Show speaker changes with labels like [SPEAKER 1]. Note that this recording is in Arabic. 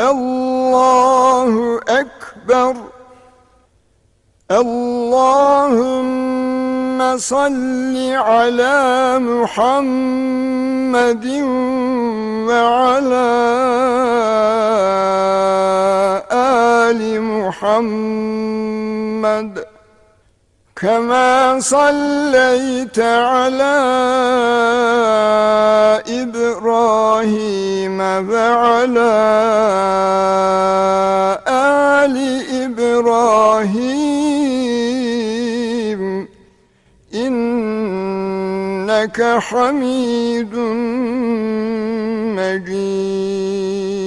[SPEAKER 1] الله أكبر اللهم صل على محمد وعلى آل محمد كما صليت على إبراهيم وعلى آل إبراهيم إنك حميد مجيد.